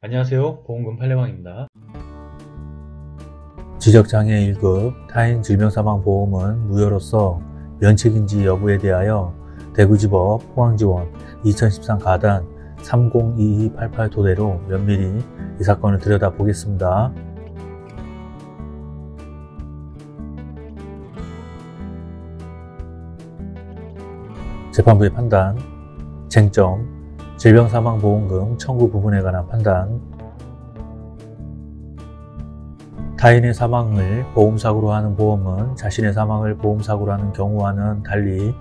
안녕하세요 보험금 팔례방입니다 지적장애 1급 타인 질병사망보험은 무효로서 면책인지 여부에 대하여 대구지법 포항지원 2013 가단 302288 토대로 면밀히 이 사건을 들여다보겠습니다. 재판부의 판단, 쟁점, 질병사망보험금 청구 부분에 관한 판단, 타인의 사망을 보험사고로 하는 보험은 자신의 사망을 보험사고로 하는 경우와는 달리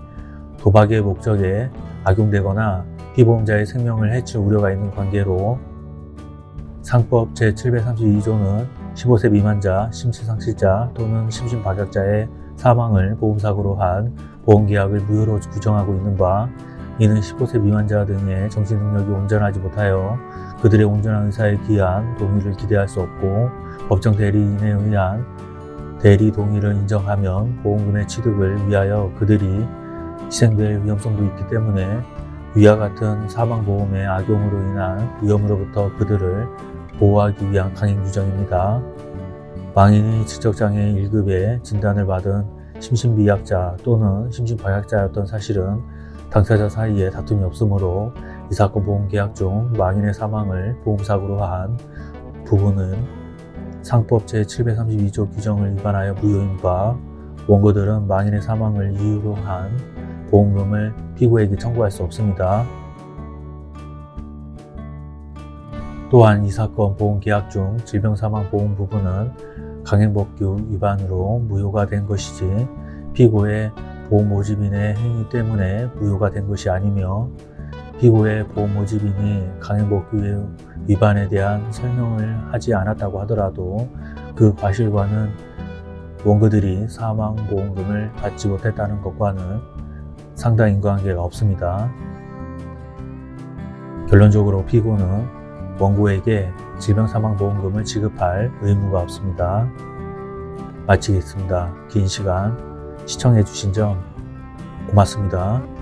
도박의 목적에 악용되거나 피보험자의 생명을 해칠 우려가 있는 관계로 상법 제732조는 15세 미만자, 심신상실자 또는 심신박약자의 사망을 보험사고로 한 보험계약을 무효로 규정하고 있는 바 이는 15세 미만자 등의 정신능력이 온전하지 못하여 그들의 온전한 의사에 기한 동의를 기대할 수 없고 법정 대리인에 의한 대리 동의를 인정하면 보험금의 취득을 위하여 그들이 희생될 위험성도 있기 때문에 위와 같은 사망보험의 악용으로 인한 위험으로부터 그들을 보호하기 위한 강행 규정입니다. 망인이 지적장애 1급의 진단을 받은 심신미약자 또는 심신박약자였던 사실은 당사자 사이에 다툼이 없으므로 이 사건 보험계약 중 망인의 사망을 보험사고로 한 부분은 상법 제732조 규정을 위반하여 무효인 바 원고들은 망인의 사망을 이유로 한 보험금을 피고에게 청구할 수 없습니다. 또한 이 사건 보험계약 중 질병사망보험 부분은 강행법규 위반으로 무효가 된 것이지 피고의 보험 모집인의 행위 때문에 무효가 된 것이 아니며 피고의 보험 모집인이 강행법규 위반에 대한 설명을 하지 않았다고 하더라도 그 과실과는 원고들이 사망보험금을 받지 못했다는 것과는 상당 인과관계가 없습니다. 결론적으로 피고는 원고에게 질병사망보험금을 지급할 의무가 없습니다. 마치겠습니다. 긴 시간 시청해주신 점 고맙습니다.